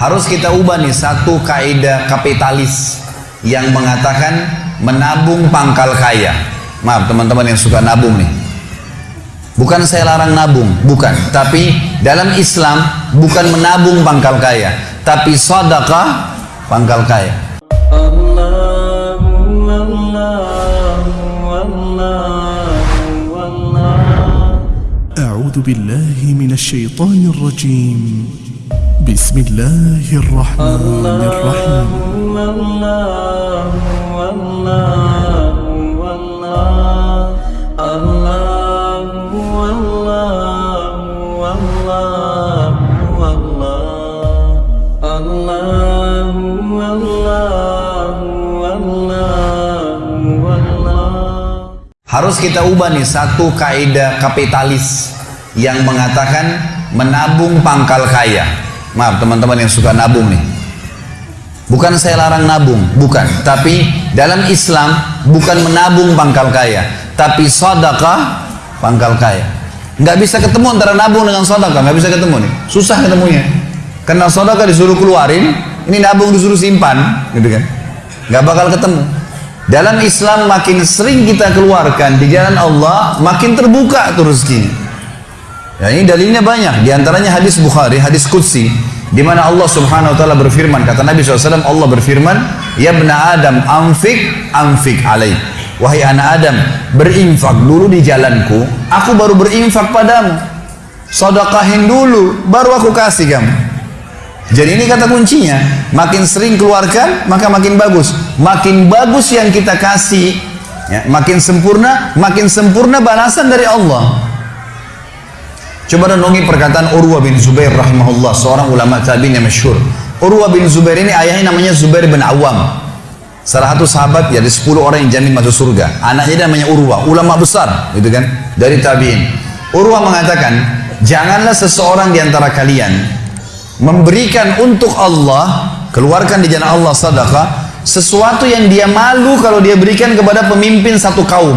Harus kita ubah nih satu kaidah kapitalis yang mengatakan menabung pangkal kaya. Maaf teman-teman yang suka nabung nih. Bukan saya larang nabung, bukan. Tapi dalam Islam bukan menabung pangkal kaya, tapi sedekah pangkal kaya. A'udzu. بسم الله الرحمن الرحيم Harus kita ubah nih satu kaidah kapitalis yang mengatakan menabung pangkal kaya. Maaf teman-teman yang suka nabung nih. Bukan saya larang nabung, bukan. Tapi dalam Islam bukan menabung pangkal kaya, tapi sedekah pangkal kaya. Nggak bisa ketemu antara nabung dengan sedekah, nggak bisa ketemu nih. Susah ketemunya. Karena sedekah disuruh keluarin, ini nabung disuruh simpan, gitu kan. Nggak bakal ketemu. Dalam Islam makin sering kita keluarkan di jalan Allah, makin terbuka tuh rezekinya. Ya, ini dalilnya banyak. Di antaranya hadis Bukhari, hadis Qudsi, di mana Allah Subhanahu wa taala berfirman, kata Nabi SAW, Allah berfirman, "Ya bena Adam, anfik, anfik alaih." Wahai anak Adam, berinfak dulu di jalanku, aku baru berinfak padamu. Sedekahin dulu, baru aku kasih kamu. Jadi ini kata kuncinya, makin sering keluarkan maka makin bagus. Makin bagus yang kita kasih, ya, makin sempurna, makin sempurna balasan dari Allah. Coba renungi perkataan Urwa bin Zubair rahimahullah, seorang ulama tabi'in yang masyhur. Urwa bin Zubair ini ayahnya namanya Zubair bin Awam. Salah satu sahabat ya, dari 10 orang yang jamin masuk surga. Anaknya namanya Urwa, ulama besar, gitu kan, dari tabi'in. Urwa mengatakan, janganlah seseorang di antara kalian memberikan untuk Allah keluarkan di jalan Allah sadaqah sesuatu yang dia malu kalau dia berikan kepada pemimpin satu kaum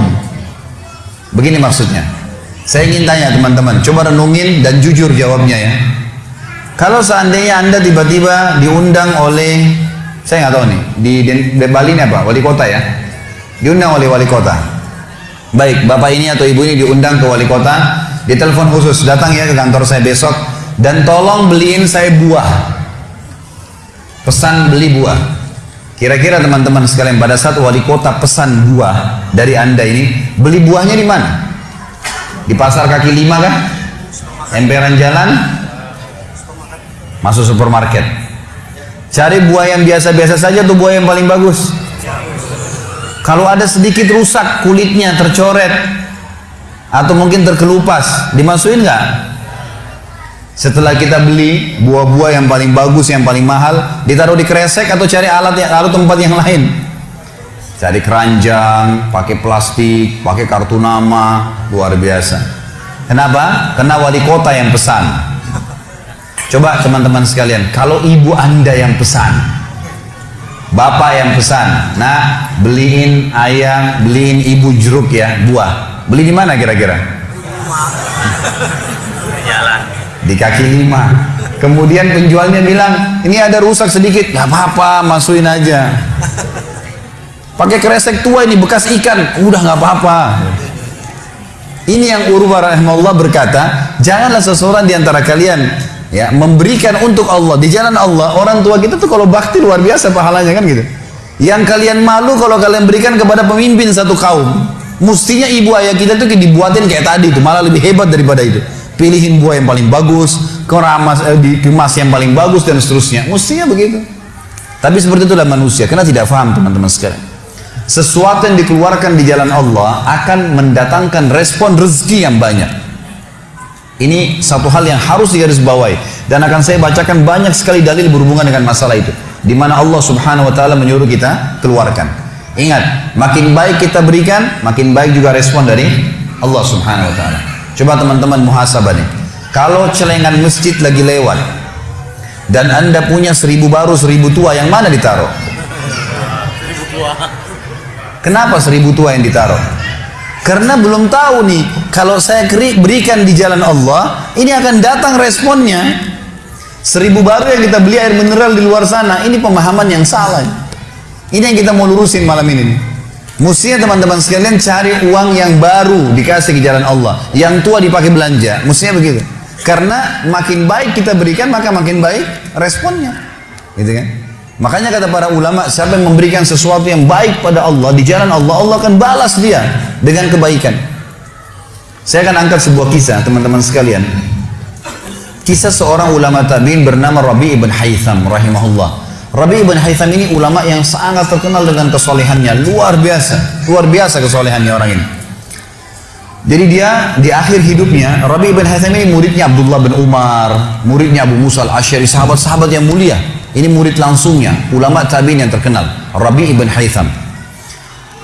begini maksudnya saya ingin tanya teman-teman coba renungin dan jujur jawabnya ya. Kalau seandainya anda tiba-tiba diundang oleh saya nggak tahu nih di, di, Bali ini apa wali kota ya? Diundang oleh wali kota. Baik bapak ini atau ibu ini diundang ke wali kota di telepon khusus datang ya ke kantor saya besok dan tolong beliin saya buah. Pesan beli buah. Kira-kira teman-teman sekalian pada saat wali kota pesan buah dari anda ini beli buahnya di mana di pasar kaki lima kan emperan jalan? Masuk supermarket. Cari buah yang biasa-biasa saja tuh buah yang paling bagus? Kalau ada sedikit rusak kulitnya tercoret atau mungkin terkelupas dimasukin nggak? Setelah kita beli buah-buah yang paling bagus, yang paling mahal, ditaruh di kresek atau cari alat yang taruh tempat yang lain. Cari keranjang, pakai plastik, pakai kartu nama, luar biasa. Kenapa? Karena wali kota yang pesan. Coba teman-teman sekalian, kalau ibu anda yang pesan, bapak yang pesan, nah beliin ayam, beliin ibu jeruk ya, buah. Beli di mana kira-kira? di kaki lima kemudian penjualnya bilang ini ada rusak sedikit nggak apa-apa masukin aja pakai kresek tua ini bekas ikan udah nggak apa-apa ini yang Urwa rahimahullah berkata janganlah seseorang di antara kalian ya memberikan untuk Allah di jalan Allah orang tua kita tuh kalau bakti luar biasa pahalanya kan gitu yang kalian malu kalau kalian berikan kepada pemimpin satu kaum mestinya ibu ayah kita tuh dibuatin kayak tadi itu malah lebih hebat daripada itu pilihin buah yang paling bagus, keramas eh, dikemas yang paling bagus dan seterusnya. Mestinya begitu. Tapi seperti itulah manusia, karena tidak paham teman-teman sekalian. Sesuatu yang dikeluarkan di jalan Allah akan mendatangkan respon rezeki yang banyak. Ini satu hal yang harus digarisbawahi dan akan saya bacakan banyak sekali dalil berhubungan dengan masalah itu. Di mana Allah Subhanahu wa taala menyuruh kita keluarkan. Ingat, makin baik kita berikan, makin baik juga respon dari Allah Subhanahu wa taala. Coba teman-teman muhasabah nih. Kalau celengan masjid lagi lewat dan anda punya seribu baru seribu tua yang mana ditaruh? Seribu tua. Kenapa seribu tua yang ditaruh? Karena belum tahu nih kalau saya berikan di jalan Allah ini akan datang responnya. Seribu baru yang kita beli air mineral di luar sana. Ini pemahaman yang salah. Ini yang kita mau lurusin malam ini. Mestinya teman-teman sekalian cari uang yang baru dikasih ke jalan Allah. Yang tua dipakai belanja. Mestinya begitu. Karena makin baik kita berikan maka makin baik responnya. Gitu kan? Makanya kata para ulama, siapa yang memberikan sesuatu yang baik pada Allah di jalan Allah, Allah akan balas dia dengan kebaikan. Saya akan angkat sebuah kisah teman-teman sekalian. Kisah seorang ulama tabi'in bernama Rabi ibn Haytham rahimahullah. Rabi ibn Haytham ini ulama yang sangat terkenal dengan kesolehannya, luar biasa, luar biasa kesolehannya orang ini. Jadi dia di akhir hidupnya, Rabi ibn Haytham ini muridnya Abdullah bin Umar, muridnya Abu Musa al-Ashari, sahabat-sahabat yang mulia. Ini murid langsungnya, ulama tabi'in yang terkenal, Rabi ibn Haytham.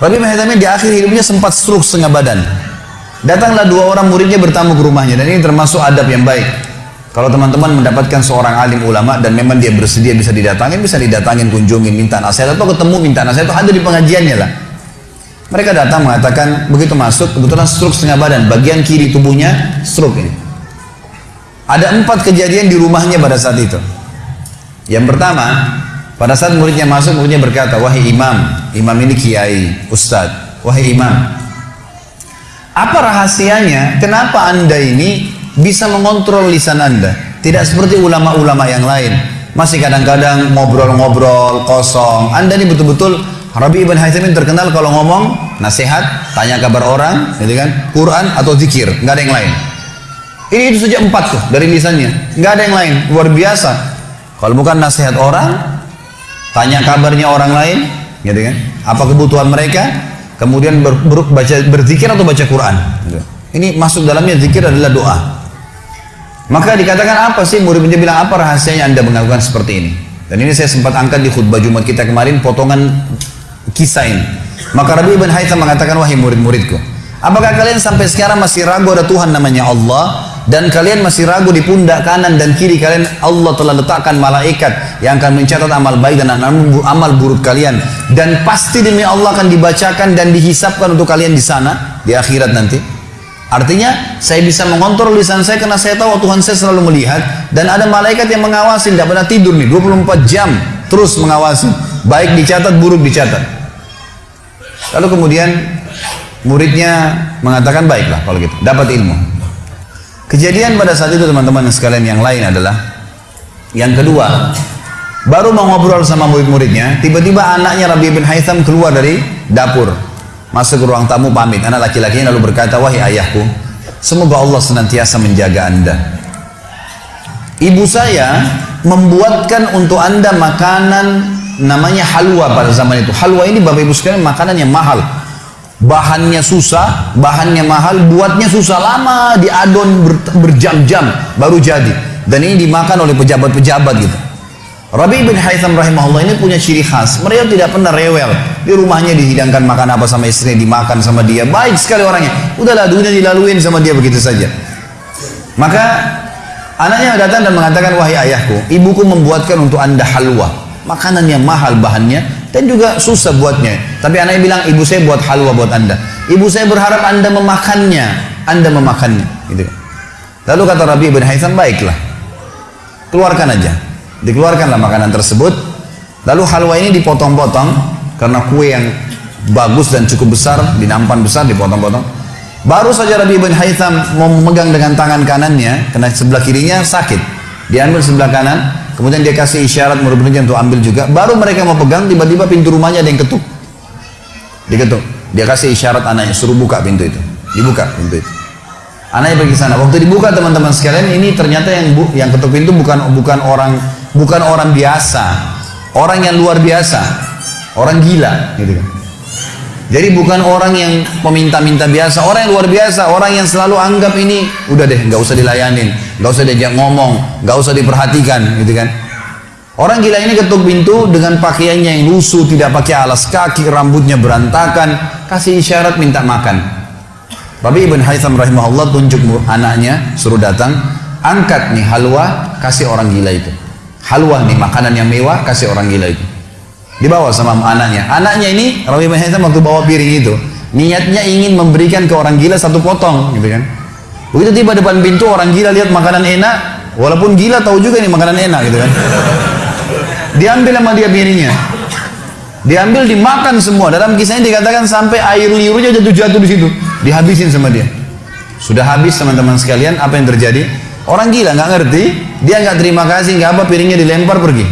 Rabi ibn Haytham di akhir hidupnya sempat stroke setengah badan. Datanglah dua orang muridnya bertamu ke rumahnya dan ini termasuk adab yang baik. Kalau teman-teman mendapatkan seorang alim ulama dan memang dia bersedia bisa didatangin, bisa didatangin, kunjungin, minta nasihat atau ketemu minta nasihat atau hadir di pengajiannya lah. Mereka datang mengatakan begitu masuk kebetulan stroke setengah badan, bagian kiri tubuhnya stroke ini. Ada empat kejadian di rumahnya pada saat itu. Yang pertama, pada saat muridnya masuk, muridnya berkata, wahai imam, imam ini kiai, ustadz, wahai imam, apa rahasianya? Kenapa anda ini bisa mengontrol lisan anda. Tidak seperti ulama-ulama yang lain. Masih kadang-kadang ngobrol-ngobrol kosong. Anda ini betul-betul Rabi Ibn Haytham terkenal kalau ngomong nasihat, tanya kabar orang, gitu kan, Quran atau zikir, nggak ada yang lain. Ini itu saja empat tuh dari lisannya, nggak ada yang lain, luar biasa. Kalau bukan nasihat orang, tanya kabarnya orang lain, gitu kan, apa kebutuhan mereka, kemudian ber, ber, baca berzikir atau baca Quran. Gitu. Ini masuk dalamnya zikir adalah doa. Maka dikatakan apa sih murid murid bilang apa rahasianya anda melakukan seperti ini? Dan ini saya sempat angkat di khutbah Jumat kita kemarin potongan kisah ini. Maka Rabi ibn Haytham mengatakan wahai murid-muridku, apakah kalian sampai sekarang masih ragu ada Tuhan namanya Allah dan kalian masih ragu di pundak kanan dan kiri kalian Allah telah letakkan malaikat yang akan mencatat amal baik dan amal buruk kalian dan pasti demi Allah akan dibacakan dan dihisapkan untuk kalian di sana di akhirat nanti. Artinya saya bisa mengontrol lisan saya karena saya tahu Tuhan saya selalu melihat dan ada malaikat yang mengawasi tidak pernah tidur nih 24 jam terus mengawasi baik dicatat buruk dicatat. Lalu kemudian muridnya mengatakan baiklah kalau gitu dapat ilmu. Kejadian pada saat itu teman-teman sekalian yang lain adalah yang kedua baru mau ngobrol sama murid-muridnya tiba-tiba anaknya Rabi bin Haytham keluar dari dapur Masuk ke ruang tamu pamit. Anak laki-lakinya lalu berkata, wahai ayahku, semoga Allah senantiasa menjaga anda. Ibu saya membuatkan untuk anda makanan namanya halwa pada zaman itu. Halwa ini bapak ibu sekalian makanan yang mahal. Bahannya susah, bahannya mahal, buatnya susah lama, diadon ber, berjam-jam baru jadi. Dan ini dimakan oleh pejabat-pejabat gitu. Rabi bin Haytham rahimahullah ini punya ciri khas. Mereka tidak pernah rewel. Di rumahnya dihidangkan makan apa sama istrinya, dimakan sama dia. Baik sekali orangnya. Udahlah dunia dilaluin sama dia begitu saja. Maka anaknya datang dan mengatakan, wahai ayahku, ibuku membuatkan untuk anda halwa. Makanan yang mahal bahannya dan juga susah buatnya. Tapi anaknya bilang, ibu saya buat halwa buat anda. Ibu saya berharap anda memakannya. Anda memakannya. Gitu. Lalu kata Rabi bin Haytham, baiklah. Keluarkan aja Dikeluarkanlah makanan tersebut. Lalu halwa ini dipotong-potong karena kue yang bagus dan cukup besar, dinampan besar dipotong-potong. Baru saja Rabi bin Haytham memegang dengan tangan kanannya, karena sebelah kirinya sakit. Diambil sebelah kanan, kemudian dia kasih isyarat murid-muridnya untuk ambil juga. Baru mereka mau pegang, tiba-tiba pintu rumahnya ada yang ketuk. Diketuk. Dia kasih isyarat anaknya, suruh buka pintu itu. Dibuka pintu itu. Anaknya pergi sana. Waktu dibuka teman-teman sekalian, ini ternyata yang bu, yang ketuk pintu bukan bukan orang bukan orang biasa, orang yang luar biasa, orang gila, gitu kan. Jadi bukan orang yang peminta-minta biasa, orang yang luar biasa, orang yang selalu anggap ini udah deh, nggak usah dilayanin, nggak usah diajak ngomong, nggak usah diperhatikan, gitu kan. Orang gila ini ketuk pintu dengan pakaiannya yang lusuh, tidak pakai alas kaki, rambutnya berantakan, kasih isyarat minta makan. Rabi ibn Haytham rahimahullah tunjuk anaknya, suruh datang, angkat nih halwa, kasih orang gila itu halwa nih makanan yang mewah kasih orang gila itu dibawa sama anaknya anaknya ini Rabi bin waktu bawa piring itu niatnya ingin memberikan ke orang gila satu potong gitu kan begitu tiba depan pintu orang gila lihat makanan enak Walaupun gila tahu juga ini makanan enak gitu kan. Diambil sama dia piringnya. Diambil dimakan semua. Dalam kisahnya dikatakan sampai air liurnya jatuh-jatuh di situ. Dihabisin sama dia. Sudah habis teman-teman sekalian, apa yang terjadi? Orang gila nggak ngerti, dia nggak terima kasih, nggak apa piringnya dilempar pergi.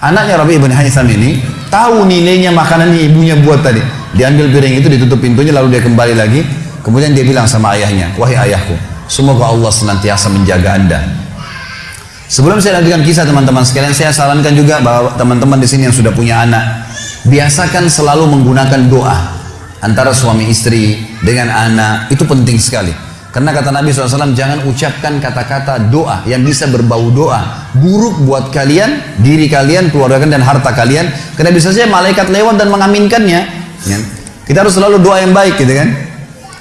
Anaknya Rabi ibn Haytham ini tahu nilainya makanan yang ibunya buat tadi. Diambil piring itu, ditutup pintunya, lalu dia kembali lagi. Kemudian dia bilang sama ayahnya, wahai ayahku, semoga Allah senantiasa menjaga anda. Sebelum saya lanjutkan kisah teman-teman sekalian, saya sarankan juga bahwa teman-teman di sini yang sudah punya anak, biasakan selalu menggunakan doa antara suami istri dengan anak itu penting sekali. Karena kata Nabi SAW, jangan ucapkan kata-kata doa yang bisa berbau doa. Buruk buat kalian, diri kalian, keluarga kalian, dan harta kalian. Karena bisa saja malaikat lewat dan mengaminkannya. Ya. Kita harus selalu doa yang baik gitu kan.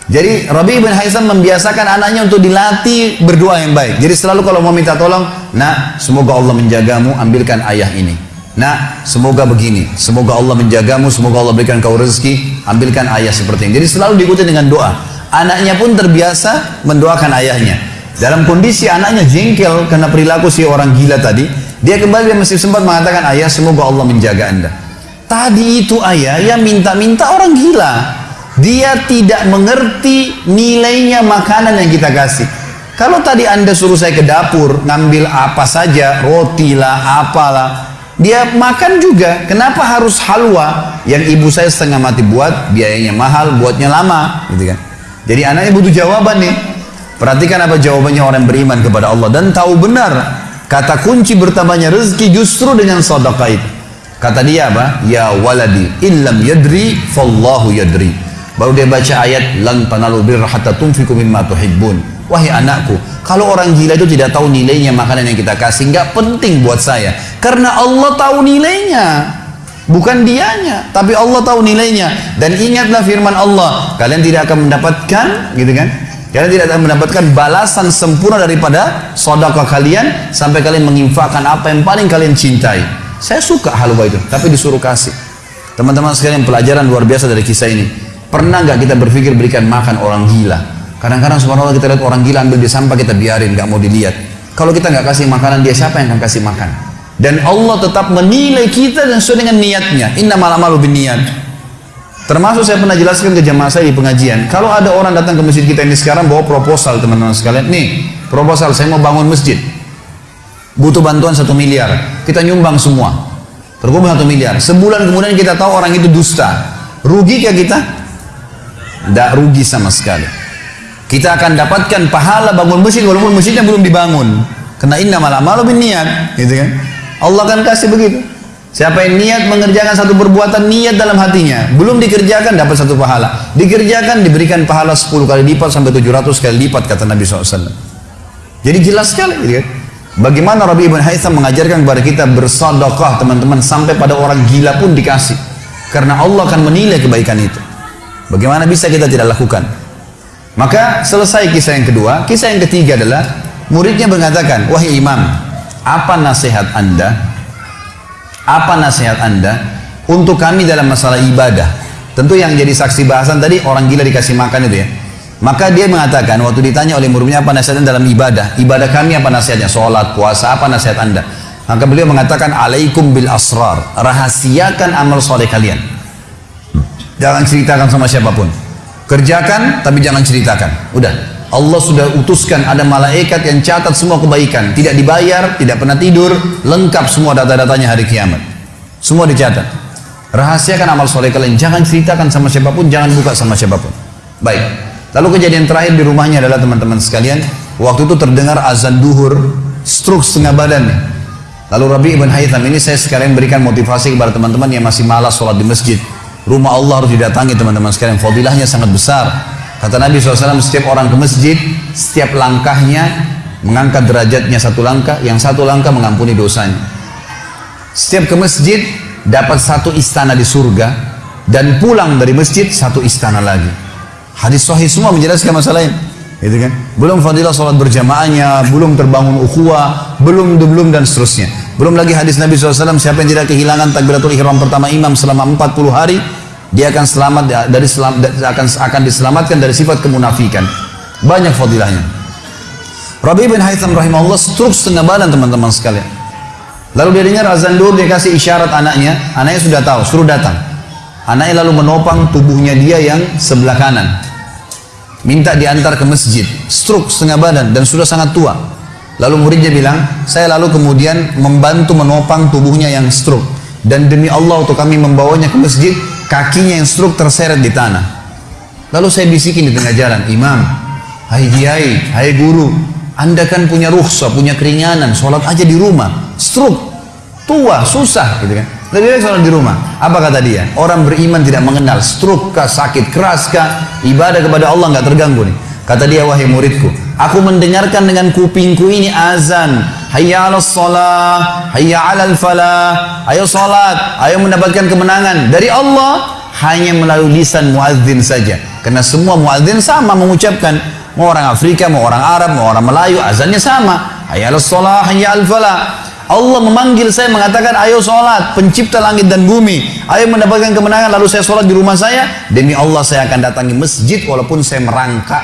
Jadi Rabi bin Haisam membiasakan anaknya untuk dilatih berdoa yang baik. Jadi selalu kalau mau minta tolong, nah semoga Allah menjagamu, ambilkan ayah ini. Nah, semoga begini, semoga Allah menjagamu, semoga Allah berikan kau rezeki, ambilkan ayah seperti ini. Jadi selalu diikuti dengan doa. Anaknya pun terbiasa mendoakan ayahnya. Dalam kondisi anaknya jengkel karena perilaku si orang gila tadi, dia kembali dia masih sempat mengatakan, ayah semoga Allah menjaga anda. Tadi itu ayah yang minta-minta orang gila. Dia tidak mengerti nilainya makanan yang kita kasih. Kalau tadi anda suruh saya ke dapur, ngambil apa saja, roti lah, apalah, dia makan juga. Kenapa harus halwa yang ibu saya setengah mati buat, biayanya mahal, buatnya lama, gitu kan? Jadi anaknya butuh jawaban nih. Perhatikan apa jawabannya orang beriman kepada Allah dan tahu benar kata kunci bertambahnya rezeki justru dengan sedekah itu. Kata dia apa? Ya waladi illam yadri fallahu yadri. Baru dia baca ayat lan tanalu birra hatta tunfiqu mimma tuhibbun. Wahai anakku, kalau orang gila itu tidak tahu nilainya makanan yang kita kasih, nggak penting buat saya. Karena Allah tahu nilainya. Bukan dianya, tapi Allah tahu nilainya. Dan ingatlah firman Allah, kalian tidak akan mendapatkan, gitu kan? Kalian tidak akan mendapatkan balasan sempurna daripada sodakah kalian sampai kalian menginfakkan apa yang paling kalian cintai. Saya suka halwa itu, tapi disuruh kasih. Teman-teman sekalian pelajaran luar biasa dari kisah ini. Pernah nggak kita berpikir berikan makan orang gila? Kadang-kadang subhanallah kita lihat orang gila ambil di sampah kita biarin, nggak mau dilihat. Kalau kita nggak kasih makanan dia siapa yang akan kasih makan? Dan Allah tetap menilai kita dan sesuai dengan niatnya. Inna malamalu bin niat. Termasuk saya pernah jelaskan ke jamaah saya di pengajian. Kalau ada orang datang ke masjid kita ini sekarang bawa proposal teman-teman sekalian. Nih proposal saya mau bangun masjid. Butuh bantuan satu miliar. Kita nyumbang semua. Terkumpul satu miliar. Sebulan kemudian kita tahu orang itu dusta. Rugi kah kita? Tidak rugi sama sekali. Kita akan dapatkan pahala bangun masjid walaupun masjidnya belum dibangun. Karena inna malam malu bin niat. Gitu kan? Allah akan kasih begitu. Siapa yang niat mengerjakan satu perbuatan niat dalam hatinya, belum dikerjakan dapat satu pahala. Dikerjakan diberikan pahala 10 kali lipat sampai 700 kali lipat kata Nabi SAW. Jadi jelas sekali gitu kan. Bagaimana Rabi ibn Haytham mengajarkan kepada kita bersadaqah teman-teman sampai pada orang gila pun dikasih. Karena Allah akan menilai kebaikan itu. Bagaimana bisa kita tidak lakukan? Maka selesai kisah yang kedua, kisah yang ketiga adalah muridnya mengatakan, wahai imam, apa nasihat anda? Apa nasihat anda untuk kami dalam masalah ibadah? Tentu yang jadi saksi bahasan tadi orang gila dikasih makan itu ya. Maka dia mengatakan waktu ditanya oleh muridnya apa nasihatnya dalam ibadah? Ibadah kami apa nasihatnya? Sholat puasa apa nasihat anda? Maka beliau mengatakan alaikum bil asrar. Rahasiakan amal soleh kalian. Jangan ceritakan sama siapa pun. Kerjakan tapi jangan ceritakan. Udah Allah sudah utuskan ada malaikat yang catat semua kebaikan. Tidak dibayar, tidak pernah tidur lengkap semua data-datanya hari kiamat. Semua dicatat. Rahasiakan amal soleh kalian. Jangan ceritakan sama siapa pun jangan buka sama siapa pun. Baik. Lalu kejadian terakhir di rumahnya adalah teman-teman sekalian. Waktu itu terdengar azan duhur stroke setengah badan lalu Rabi ibn Haytham ini saya sekalian berikan motivasi kepada teman-teman yang masih malas sholat di masjid. Rumah Allah harus didatangi teman-teman sekalian. Fadilahnya sangat besar Kata Nabi SAW, setiap orang ke masjid, setiap langkahnya mengangkat derajatnya satu langkah, yang satu langkah mengampuni dosanya. Setiap ke masjid, dapat satu istana di surga, dan pulang dari masjid, satu istana lagi. Hadis sahih semua menjelaskan masalah ini. Gitu kan? Belum fadilah sholat berjamaahnya, belum terbangun ukhuwah, belum belum dan seterusnya. Belum lagi hadis Nabi SAW, siapa yang tidak kehilangan takbiratul ihram pertama imam selama 40 hari, dia akan selamat dari selam, akan akan diselamatkan dari sifat kemunafikan. Banyak fadilahnya. Rabi bin Haytham rahimahullah stroke setengah badan teman-teman sekalian. Lalu dia dengar azan dur dia kasih isyarat anaknya, anaknya sudah tahu, suruh datang. Anaknya lalu menopang tubuhnya dia yang sebelah kanan. Minta diantar ke masjid, stroke setengah badan dan sudah sangat tua. Lalu muridnya bilang, saya lalu kemudian membantu menopang tubuhnya yang stroke. Dan demi Allah untuk kami membawanya ke masjid, kakinya yang stroke terseret di tanah. Lalu saya bisikin di tengah jalan, Imam, hai kiai, hai guru, anda kan punya rukhsah, punya keringanan, sholat aja di rumah. Stroke, tua, susah gitu kan. Lebih baik sholat di rumah. Apa kata dia? Orang beriman tidak mengenal stroke kah, sakit keras kah, ibadah kepada Allah nggak terganggu nih. Kata dia, wahai muridku, aku mendengarkan dengan kupingku ini azan. Hayya ala salah, hayya ala falah. Ayo salat, ayo mendapatkan kemenangan. Dari Allah, hanya melalui lisan muadzin saja. Karena semua muadzin sama mengucapkan Mau orang Afrika, mau orang Arab, mau orang Melayu, azannya sama. Hayya salah, hayya al falah. Allah memanggil saya mengatakan ayo sholat pencipta langit dan bumi ayo mendapatkan kemenangan lalu saya sholat di rumah saya demi Allah saya akan datangi masjid walaupun saya merangkak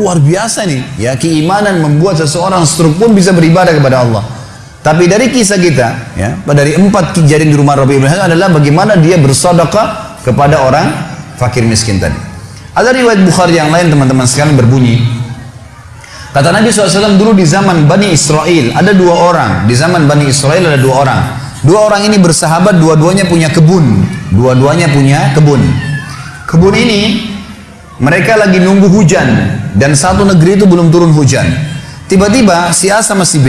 luar biasa nih ya keimanan membuat seseorang struk pun bisa beribadah kepada Allah tapi dari kisah kita ya dari empat kejadian di rumah Rabi Ibrahim adalah bagaimana dia bersedekah kepada orang fakir miskin tadi ada riwayat Bukhari yang lain teman-teman sekalian berbunyi. Kata Nabi SAW dulu di zaman Bani Israel ada dua orang. Di zaman Bani Israel ada dua orang. Dua orang ini bersahabat, dua-duanya punya kebun. Dua-duanya punya kebun. Kebun ini mereka lagi nunggu hujan dan satu negeri itu belum turun hujan. Tiba-tiba si A sama si B.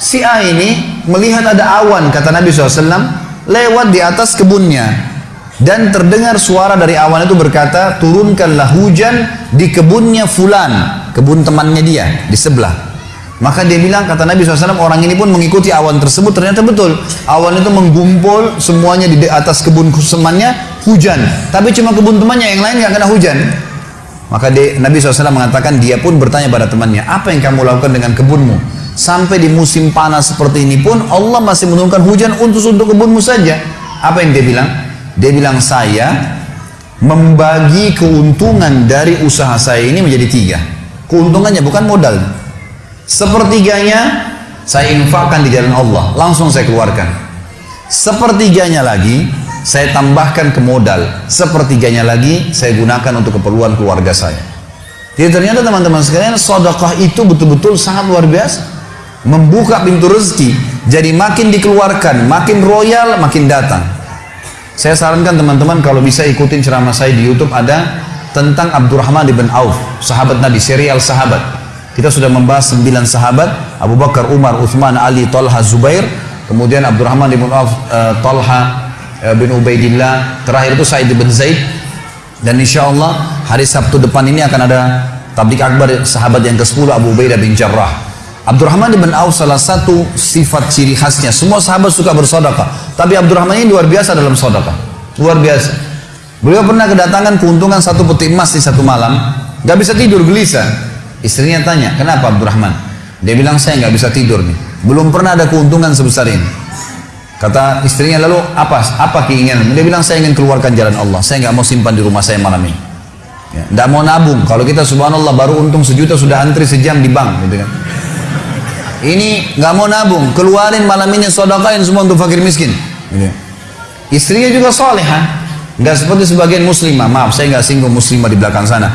Si A ini melihat ada awan kata Nabi SAW lewat di atas kebunnya dan terdengar suara dari awan itu berkata turunkanlah hujan di kebunnya fulan kebun temannya dia di sebelah maka dia bilang kata Nabi SAW orang ini pun mengikuti awan tersebut ternyata betul awan itu menggumpul semuanya di atas kebun temannya hujan tapi cuma kebun temannya yang lain nggak kena hujan maka dia, Nabi SAW mengatakan dia pun bertanya pada temannya apa yang kamu lakukan dengan kebunmu sampai di musim panas seperti ini pun Allah masih menurunkan hujan untuk untuk kebunmu saja apa yang dia bilang dia bilang saya membagi keuntungan dari usaha saya ini menjadi tiga. Keuntungannya bukan modal. Sepertiganya saya infakkan di jalan Allah, langsung saya keluarkan. Sepertiganya lagi saya tambahkan ke modal. Sepertiganya lagi saya gunakan untuk keperluan keluarga saya. Jadi ternyata teman-teman sekalian, sodakah itu betul-betul sangat luar biasa. Membuka pintu rezeki. Jadi makin dikeluarkan, makin royal, makin datang. Saya sarankan teman-teman kalau bisa ikutin ceramah saya di YouTube ada tentang Abdurrahman bin Auf, sahabat Nabi, serial sahabat. Kita sudah membahas sembilan sahabat, Abu Bakar, Umar, Uthman, Ali, Talha, Zubair, kemudian Abdurrahman bin Auf, uh, Talha bin Ubaidillah, terakhir itu Said bin Zaid. Dan insya Allah hari Sabtu depan ini akan ada tablik akbar sahabat yang ke-10 Abu Ubaidah bin Jarrah. Abdurrahman bin Auf salah satu sifat ciri khasnya. Semua sahabat suka bersodakah. Tapi Abdurrahman ini luar biasa dalam sodakah. Luar biasa. Beliau pernah kedatangan keuntungan satu peti emas di satu malam. Gak bisa tidur gelisah. Istrinya tanya, kenapa Abdurrahman? Dia bilang, saya gak bisa tidur nih. Belum pernah ada keuntungan sebesar ini. Kata istrinya lalu, apa apa keinginan? Dia bilang, saya ingin keluarkan jalan Allah. Saya gak mau simpan di rumah saya malam ini. Ya, tidak mau nabung. Kalau kita subhanallah baru untung sejuta sudah antri sejam di bank, gitu kan. Ini nggak mau nabung, keluarin malam ini sodakain semua untuk fakir miskin. Gitu. Istrinya juga solehah, nggak seperti sebagian muslimah. Maaf, saya nggak singgung muslimah di belakang sana.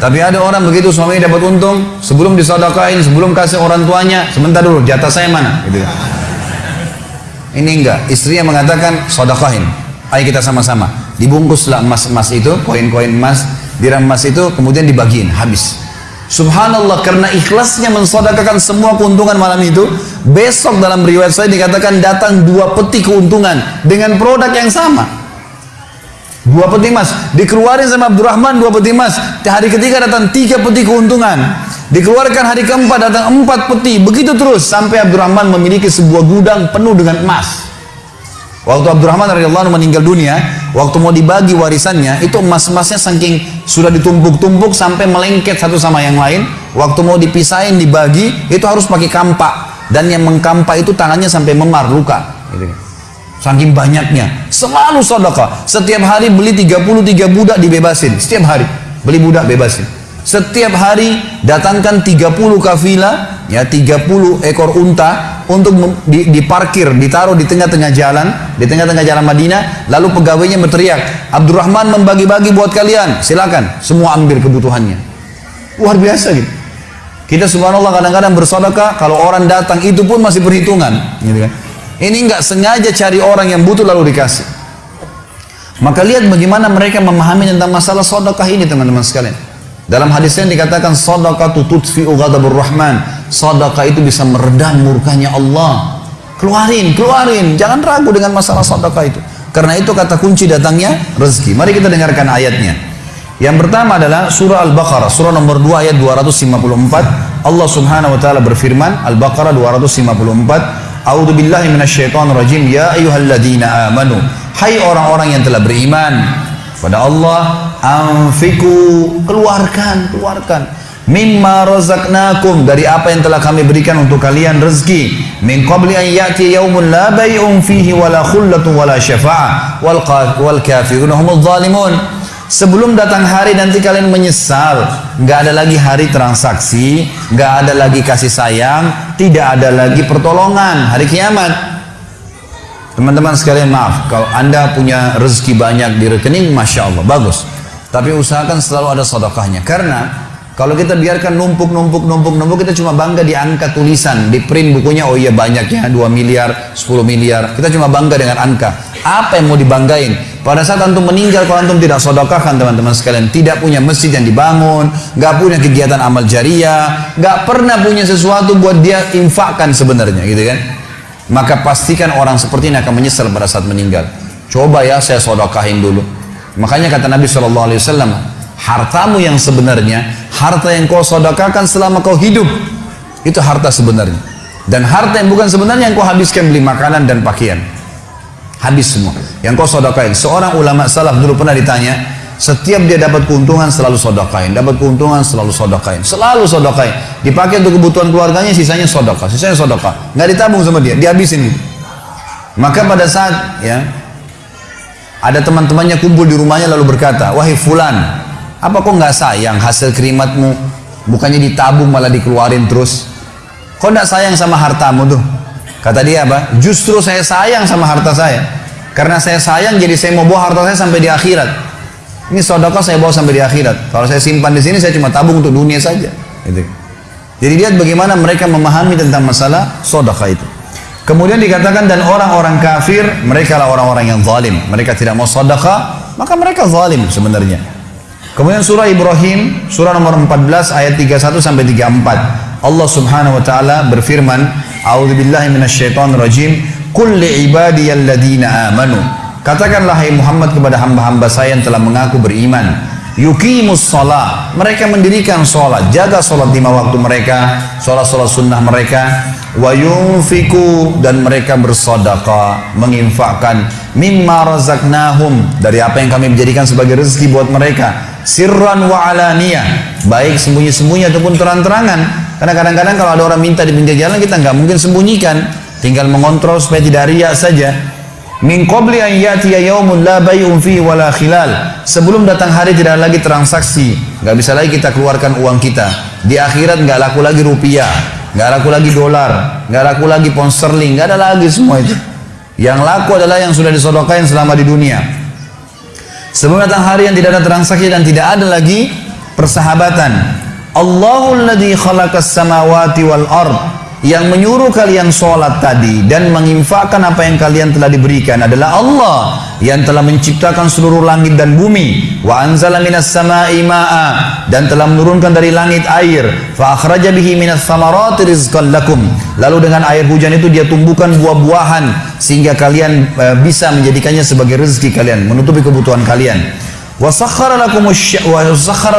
Tapi ada orang begitu suaminya dapat untung, sebelum disodakain, sebelum kasih orang tuanya, sebentar dulu, jatah saya mana? Gitu. Ini enggak, istrinya mengatakan sodakain. Ayo kita sama-sama. Dibungkuslah emas-emas itu, koin-koin emas, dirham emas itu, kemudian dibagiin, habis. Subhanallah karena ikhlasnya mensodakakan semua keuntungan malam itu besok dalam riwayat saya dikatakan datang dua peti keuntungan dengan produk yang sama dua peti emas dikeluarin sama Abdurrahman dua peti emas hari ketiga datang tiga peti keuntungan dikeluarkan hari keempat datang empat peti begitu terus sampai Abdurrahman memiliki sebuah gudang penuh dengan emas Waktu Abdurrahman radhiyallahu meninggal dunia, waktu mau dibagi warisannya, itu emas-emasnya saking sudah ditumpuk-tumpuk sampai melengket satu sama yang lain. Waktu mau dipisahin dibagi, itu harus pakai kampak dan yang mengkampak itu tangannya sampai memar luka. Gitu. Saking banyaknya, selalu sedekah. Setiap hari beli 33 budak dibebasin, setiap hari beli budak bebasin. Setiap hari datangkan 30 kafilah, ya 30 ekor unta untuk diparkir, ditaruh di tengah-tengah jalan, di tengah-tengah jalan Madinah, lalu pegawainya berteriak, Abdurrahman membagi-bagi buat kalian, silakan, semua ambil kebutuhannya. Luar biasa gitu. Kita subhanallah kadang-kadang bersedekah, kalau orang datang itu pun masih perhitungan, gitu kan. Ini nggak sengaja cari orang yang butuh lalu dikasih. Maka lihat bagaimana mereka memahami tentang masalah sedekah ini teman-teman sekalian. Dalam hadisnya dikatakan sedekah tutfi'u ghadabur rahman. Sedekah itu bisa meredam murkanya Allah. Keluarin, keluarin. Jangan ragu dengan masalah sedekah itu. Karena itu kata kunci datangnya rezeki. Mari kita dengarkan ayatnya. Yang pertama adalah surah Al-Baqarah, surah nomor 2 ayat 254. Allah Subhanahu wa taala berfirman, Al-Baqarah 254, A'udzu billahi minasyaitonir rajim. Ya ayyuhalladzina amanu. Hai orang-orang yang telah beriman, pada Allah anfiku keluarkan keluarkan mimma razaqnakum dari apa yang telah kami berikan untuk kalian rezeki min qabli an ya'ti yaumun la bay'un fihi wala khullatun wala syafa'ah wal wal kafirun humudz zalimun sebelum datang hari nanti kalian menyesal nggak ada lagi hari transaksi nggak ada lagi kasih sayang tidak ada lagi pertolongan hari kiamat Teman-teman sekalian maaf, kalau anda punya rezeki banyak di rekening, Masya Allah, bagus. Tapi usahakan selalu ada sedekahnya. Karena kalau kita biarkan numpuk, numpuk, numpuk, numpuk, kita cuma bangga di angka tulisan, di print bukunya, oh iya banyaknya, 2 miliar, 10 miliar. Kita cuma bangga dengan angka. Apa yang mau dibanggain? Pada saat antum meninggal, kalau antum tidak sedekahkan teman-teman sekalian, tidak punya masjid yang dibangun, nggak punya kegiatan amal jariah, nggak pernah punya sesuatu buat dia infakkan sebenarnya, gitu kan? maka pastikan orang seperti ini akan menyesal pada saat meninggal. Coba ya saya sodokahin dulu. Makanya kata Nabi SAW, hartamu yang sebenarnya, harta yang kau sodokakan selama kau hidup, itu harta sebenarnya. Dan harta yang bukan sebenarnya yang kau habiskan beli makanan dan pakaian. Habis semua. Yang kau sodokain. Seorang ulama salaf dulu pernah ditanya, setiap dia dapat keuntungan selalu sodokain, dapat keuntungan selalu sodokain, selalu sodokain. Dipakai untuk kebutuhan keluarganya, sisanya sodokah, sisanya sodokah. Nggak ditabung sama dia, dihabisin. Maka pada saat ya ada teman-temannya kumpul di rumahnya lalu berkata, wahai fulan, apa kok nggak sayang hasil kerimatmu? Bukannya ditabung malah dikeluarin terus. Kok nggak sayang sama hartamu tuh? Kata dia apa? Justru saya sayang sama harta saya. Karena saya sayang jadi saya mau bawa harta saya sampai di akhirat. Ini sodokah saya bawa sampai di akhirat. Kalau saya simpan di sini, saya cuma tabung untuk dunia saja. Gitu. Jadi lihat bagaimana mereka memahami tentang masalah sodokah itu. Kemudian dikatakan dan orang-orang kafir, mereka lah orang-orang yang zalim. Mereka tidak mau sodokah, maka mereka zalim sebenarnya. Kemudian surah Ibrahim, surah nomor 14 ayat 31 sampai 34. Allah Subhanahu wa taala berfirman, "A'udzubillahi minasyaitonirrajim. Qul li ibadiyalladzina amanu" Katakanlah hai Muhammad kepada hamba-hamba saya yang telah mengaku beriman. Yukimus sholat. Mereka mendirikan sholat. Jaga sholat lima waktu mereka. Sholat-sholat sunnah mereka. Wa yunfiku. Dan mereka bersodaka. Menginfakkan. Mimma razaknahum. Dari apa yang kami menjadikan sebagai rezeki buat mereka. Sirran wa alaniyah. Baik sembunyi-sembunyi ataupun terang-terangan. Karena kadang-kadang kalau ada orang minta di pinggir jalan kita nggak mungkin sembunyikan. Tinggal mengontrol supaya tidak riak saja. Min qabli an yatiya yaumun la bay'un fihi wala khilal. Sebelum datang hari tidak lagi transaksi, nggak bisa lagi kita keluarkan uang kita. Di akhirat nggak laku lagi rupiah, nggak laku lagi dolar, nggak laku lagi pound sterling, nggak ada lagi semua itu. Yang laku adalah yang sudah disodokain selama di dunia. Sebelum datang hari yang tidak ada transaksi dan tidak ada lagi persahabatan. Allahul ladzi khalaqas samawati wal ard yang menyuruh kalian sholat tadi dan menginfakkan apa yang kalian telah diberikan adalah Allah yang telah menciptakan seluruh langit dan bumi. Wa anzala minas sama'i ma'a dan telah menurunkan dari langit air. Fa akhraja bihi minas samarati rizqan lakum. Lalu dengan air hujan itu dia tumbuhkan buah-buahan sehingga kalian uh, bisa menjadikannya sebagai rezeki kalian menutupi kebutuhan kalian. Wa sakhkhara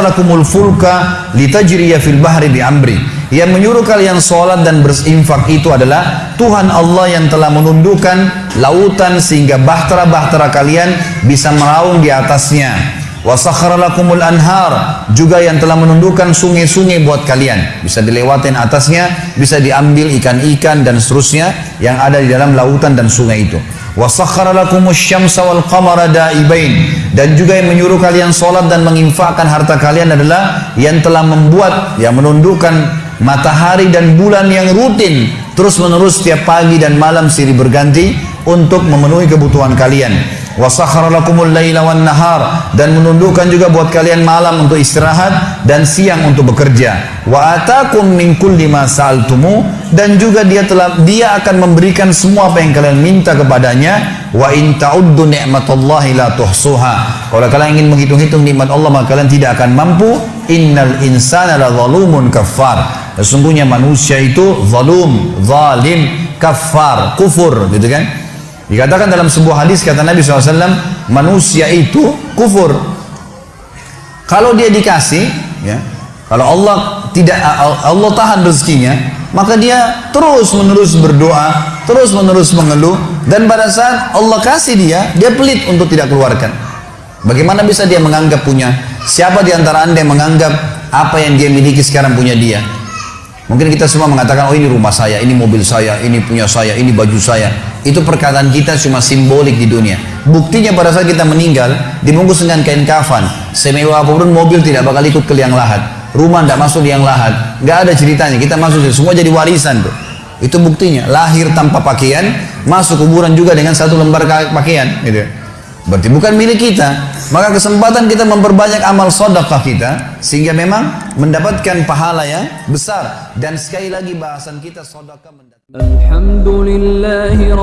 lakumul fulka litajriya fil bahri bi amri yang menyuruh kalian sholat dan berinfak itu adalah Tuhan Allah yang telah menundukkan lautan sehingga bahtera-bahtera kalian bisa meraung di atasnya. Wasakharalakumul anhar juga yang telah menundukkan sungai-sungai buat kalian. Bisa dilewatin atasnya, bisa diambil ikan-ikan dan seterusnya yang ada di dalam lautan dan sungai itu. Wasakharakumus syamsa wal ibain dan juga yang menyuruh kalian sholat dan menginfakkan harta kalian adalah yang telah membuat yang menundukkan matahari dan bulan yang rutin terus menerus setiap pagi dan malam silih berganti untuk memenuhi kebutuhan kalian. Nahar dan menundukkan juga buat kalian malam untuk istirahat dan siang untuk bekerja. Wa atakum min kulli ma dan juga dia telah dia akan memberikan semua apa yang kalian minta kepadanya. Wa in ta'uddu ni'matallahi la tuhsuha. Kalau kalian ingin menghitung-hitung nikmat Allah maka kalian tidak akan mampu. Innal insana la zalumun kafar sesungguhnya manusia itu zalum zalim kafar kufur gitu kan Dikatakan dalam sebuah hadis kata Nabi SAW, manusia itu kufur. Kalau dia dikasih, ya, kalau Allah tidak Allah tahan rezekinya, maka dia terus menerus berdoa, terus menerus mengeluh, dan pada saat Allah kasih dia, dia pelit untuk tidak keluarkan. Bagaimana bisa dia menganggap punya? Siapa di antara anda yang menganggap apa yang dia miliki sekarang punya dia? Mungkin kita semua mengatakan, oh ini rumah saya, ini mobil saya, ini punya saya, ini baju saya. Itu perkataan kita cuma simbolik di dunia. Buktinya pada saat kita meninggal, dibungkus dengan kain kafan. Semewah apa pun mobil tidak bakal ikut ke liang lahat. Rumah tidak masuk liang lahat. Nggak ada ceritanya, kita masuk, semua jadi warisan tuh. Itu buktinya, lahir tanpa pakaian, masuk kuburan juga dengan satu lembar pakaian. Gitu. Berarti bukan milik kita. Maka kesempatan kita memperbanyak amal sodakah kita. Sehingga memang mendapatkan pahala yang besar. Dan sekali lagi bahasan kita sodakah mendapatkan. Alhamdulillahi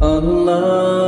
Allah.